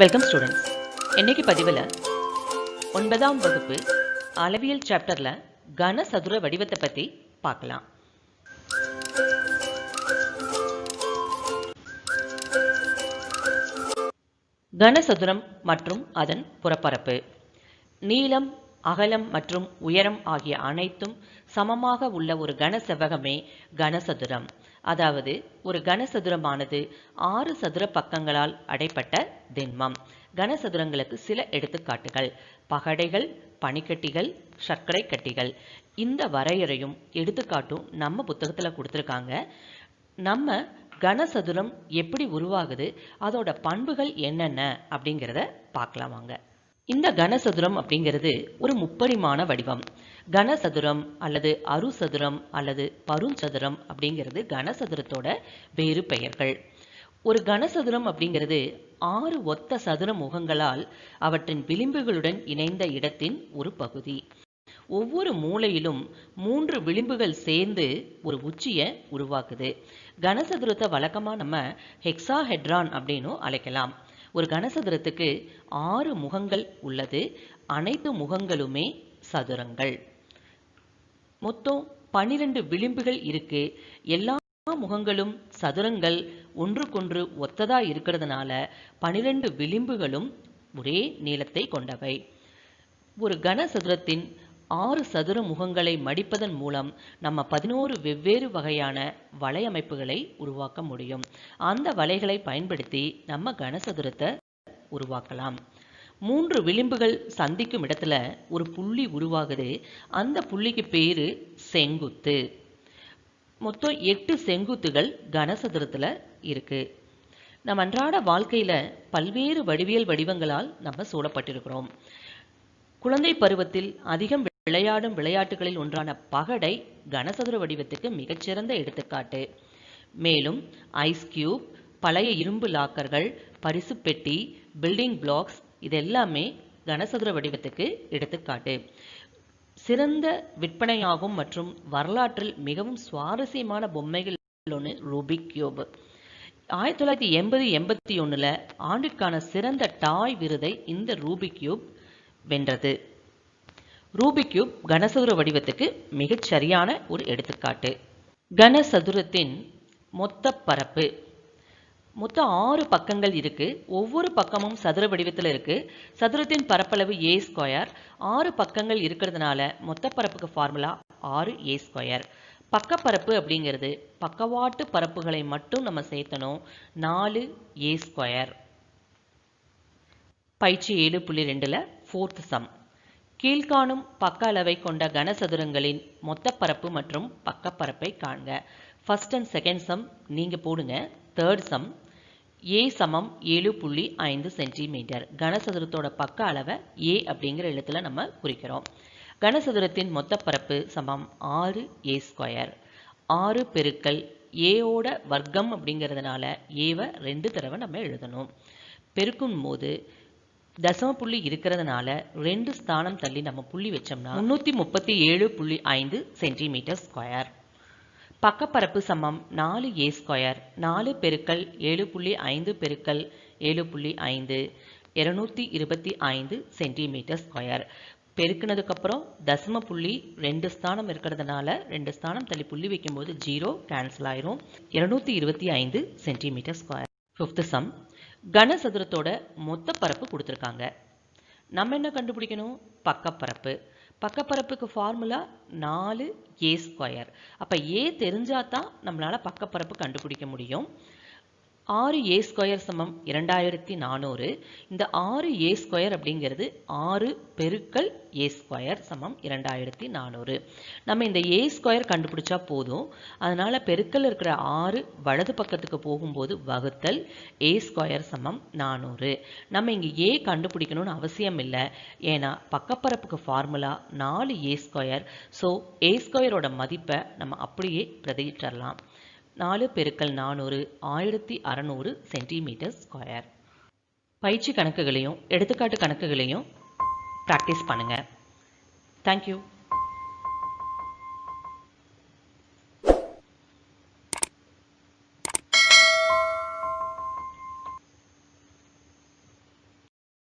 Welcome students இன்னைக்கு பதிவில் ஒன்பதாம் வகுப்பு அளவியல் சாப்டரில் கனசதுர வடிவத்தை பற்றி பார்க்கலாம். கனசதுரம் மற்றும் அதன் புறப்பரப்பு. நீளம் அகலம் மற்றும் உயரம் ஆகிய அனைத்தும் சமமாக உள்ள ஒரு கன செவ்வகமே கனசதுரம். அதாவது ஒரு கனசதுரமானது ஆறு சதுர பக்கங்களால் அடைப்பட்ட திண்மம். கனசதுரங்களுக்கு சில எடுத்துக்காட்டுகள். பகடைகள் பனிக்கட்டிகள் சர்க்கரை கட்டிகள் இந்த வரையறையும் எடுத்துக்காட்டும் நம்ம புத்தகத்தில் கொடுத்துருக்காங்க. நம்ம கனசதுரம் எப்படி உருவாகுது? அதோட பண்புகள் என்னென்ன? அப்படிங்கிறத பார்க்கலாம் வாங்க. இந்த கனசதுரம் அப்படிங்கிறது ஒரு முப்பரிமாண வடிவம். கனசதுரம் அல்லது அருசதுரம் அல்லது பருஞ்சதுரம் அப்படிங்கிறது கனசதுரத்தோட வேறு பெயர்கள். ஒரு கனசதுரம் அப்படிங்கிறது ஆறு ஒத்த சதுர முகங்களால் அவற்றின் விளிம்புகளுடன் இணைந்த இடத்தின் ஒரு பகுதி. ஒவ்வொரு மூலையிலும் மூன்று விளிம்புகள் சேர்ந்து ஒரு உச்சியை உருவாக்குது. கனசதுரத்தை வழக்கமாக நம்ம ஹெக்ஸாஹெட்ரான் அப்படின்னும் அழைக்கலாம். ஒரு கனசதுரத்துக்கு ஆறு முகங்கள் உள்ளது. அனைத்து முகங்களுமே சதுரங்கள். மொத்தம் பனிரெண்டு விளிம்புகள் இருக்கு. எல்லா முகங்களும் சதுரங்கள். ஒன்றுக்கொன்று ஒத்ததா இருக்கிறதுனால பனிரெண்டு விளிம்புகளும் ஒரே நீளத்தை கொண்டவை. ஒரு கனசதுரத்தின் ஆறு சதுர முகங்களை மடிப்பதன் மூலம் நம்ம பதினோரு வெவ்வேறு வகையான வலையமைப்புகளை உருவாக்க முடியும். அந்த வலைகளை பயன்படுத்தி நம்ம கனசதுரத்தை உருவாக்கலாம். மூன்று விளிம்புகள் சந்திக்கும் இடத்துல ஒரு புள்ளி உருவாகுது. அந்த புள்ளிக்கு பேரு செங்குத்து. மொத்தம் எட்டு செங்குத்துகள் கனசதுரத்தில் இருக்கு. நம் அன்றாட வாழ்க்கையில பல்வேறு வடிவியல் வடிவங்களால் நம்ம சூழப்பட்டிருக்கிறோம். குழந்தை பருவத்தில் அதிகம் விளையாடும் விளையாட்டுகளில் ஒன்றான பகடை கனசதுர வடிவத்துக்கு மிகச்சிறந்த எடுத்துக்காட்டு. மேலும் ஐஸ் கியூப் பழைய இரும்பு லாக்கர்கள் பரிசு பெட்டி பில்டிங் பிளாக்ஸ் இதெல்லாமே கனசதுர வடிவத்துக்கு எடுத்துக்காட்டு. சிறந்த விற்பனையாகும் மற்றும் வரலாற்றில் மிகவும் சுவாரஸ்யமான பொம்மைகள் ஒன்று ரூபிக் கியூப் ஆயிரத்தி தொள்ளாயிரத்தி எண்பது எண்பத்தி ஒன்றில் ஆண்டிற்கான சிறந்த டாய் விருதை இந்த ரூபிக் கியூப் வென்றது. ரூபிக் கியூப் கனசதுர வடிவத்துக்கு மிகச் சரியான ஒரு எடுத்துக்காட்டு. கனசதுரத்தின் மொத்த பரப்பு. மொத்தம் ஆறு பக்கங்கள் இருக்குது ஒவ்வொரு பக்கமும் சதுர வடிவத்தில் இருக்குது சதுரத்தின் பரப்பளவு ஏ ஸ்கொயர் ஆறு பக்கங்கள் இருக்கிறதுனால மொத்த பரப்புக்கு ஃபார்முலா ஆறு ஏ ஸ்கொயர் பக்கப்பரப்பு அப்படிங்கிறது பக்கவாட்டு பரப்புகளை மட்டும் நம்ம சேர்த்தணும். நாலு ஏ ஸ்கொயர் பயிற்சி ஏழு புள்ளி ரெண்டில் ஃபோர்த் சம் கீழ்காணும் பக்க அளவை கொண்ட கனசதுரங்களின் மொத்த பரப்பு மற்றும் பக்கப்பரப்பை காண்க. ஃபர்ஸ்ட் அண்ட் செகண்ட் சம் நீங்கள் போடுங்க. தேர்ட் சம் ஏ சமம் ஏழு புள்ளி ஐந்து சென்டிமீட்டர். கனசதுரத்தோட பக்க அளவை ஏ அப்படிங்கிற எழுத்துல நம்ம குறிக்கிறோம். கனசதுரத்தின் மொத்த பரப்பு சமம் ஆறு ஏ ஸ்கொயர் ஆறு பெருக்கல் ஏவோட வர்க்கம் அப்படிங்கிறதுனால ஏவை ரெண்டு தடவை நம்ம எழுதணும். பெருக்கும் போது தசம புள்ளி இருக்கிறதுனால ரெண்டு ஸ்தானம் தள்ளி நம்ம புள்ளி வச்சோம்னா முன்னூத்தி முப்பத்தி ஏழு புள்ளி ஐந்து சென்டிமீட்டர் ஸ்கொயர். பக்கப்பரப்பு சமம் நாலு ஏ ஸ்கொயர். நாலு பெருக்கல் ஏழு புள்ளி ஐந்து பெருக்கல் ஏழு புள்ளி ஐந்து இருநூத்தி இருபத்தி ஐந்து சென்டிமீட்டர் ஸ்கொயர். பெருக்கினதுக்கப்புறம் தசம புள்ளி ரெண்டு ஸ்தானம் இருக்கிறதுனால ரெண்டு ஸ்தானம் தள்ளி புள்ளி வைக்கும்போது ஜீரோ கேன்சல் ஆயிரும். இருநூத்தி இருபத்தி ஐந்து சென்டிமீட்டர் ஸ்கொயர். ஃபிஃப்த் சம் கனசதுரத்தோட மொத்த பரப்பு கொடுத்துருக்காங்க. நம்ம என்ன கண்டுபிடிக்கணும்? பக்கப்பரப்பு. பக்கப்பரப்புக்கு ஃபார்முலா நாலு ஏ ஸ்கொயர் அப்போ ஏ தெரிஞ்சால் தான் நம்மளால் பக்கப்பரப்பு கண்டுபிடிக்க முடியும். ஆறு ஏ ஸ்கொயர் சமம் இரண்டாயிரத்தி நானூறு. இந்த ஆறு ஏ ஸ்கொயர் அப்படிங்கிறது ஆறு பெருக்கல் ஏ ஸ்கொயர் சமம் இரண்டாயிரத்தி நானூறு. நம்ம இந்த ஏ ஸ்கொயர் கண்டுபிடிச்சா போதும். அதனால் பெருக்கல் இருக்கிற ஆறு வலது பக்கத்துக்கு போகும்போது வகுத்தல் ஏ ஸ்கொயர் சமம் நானூறு. நம்ம இங்கே ஏ கண்டுபிடிக்கணும்னு அவசியம் இல்லை. ஏன்னா பக்கப்பரப்புக்கு ஃபார்முலா நாலு ஏ ஸ்கொயர். ஸோ ஏ ஸ்கொயரோட மதிப்பை நம்ம அப்படியே பிரதியிட்டரலாம் நாலு பெருக்கல் நானூறு ஆயிரத்தி அறநூறு சென்டிமீட்டர் ஸ்கொயர். பயிற்சி கணக்குகளையும் எடுத்துக்காட்டு கணக்குகளையும் ப்ராக்டிஸ் பண்ணுங்கள் தேங்க்யூ